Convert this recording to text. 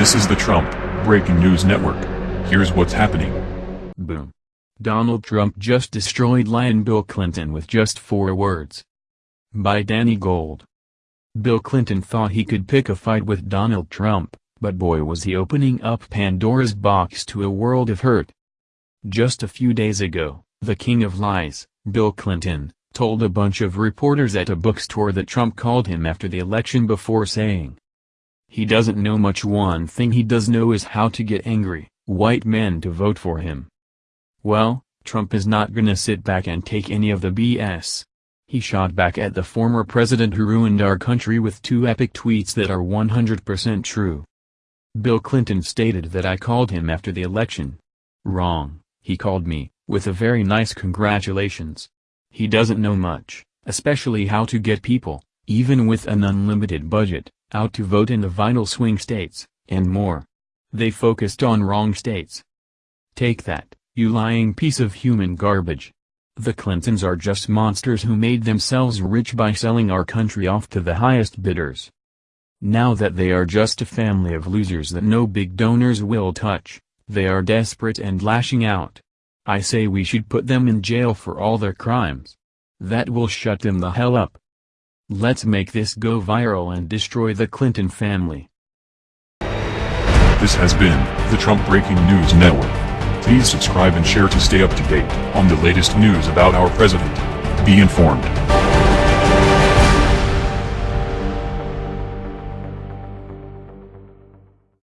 This is the Trump Breaking News Network. Here's what's happening. Boom. Donald Trump just destroyed Lion Bill Clinton with just four words. By Danny Gold. Bill Clinton thought he could pick a fight with Donald Trump, but boy was he opening up Pandora's box to a world of hurt. Just a few days ago, the king of lies, Bill Clinton, told a bunch of reporters at a bookstore that Trump called him after the election before saying, he doesn't know much one thing he does know is how to get angry, white men to vote for him. Well, Trump is not gonna sit back and take any of the BS. He shot back at the former president who ruined our country with two epic tweets that are 100% true. Bill Clinton stated that I called him after the election. Wrong, he called me, with a very nice congratulations. He doesn't know much, especially how to get people, even with an unlimited budget, out to vote in the vital swing states, and more. They focused on wrong states. Take that, you lying piece of human garbage. The Clintons are just monsters who made themselves rich by selling our country off to the highest bidders. Now that they are just a family of losers that no big donors will touch, they are desperate and lashing out. I say we should put them in jail for all their crimes. That will shut them the hell up. Let's make this go viral and destroy the Clinton family. This has been the Trump Breaking News Network. Please subscribe and share to stay up to date on the latest news about our president. Be informed.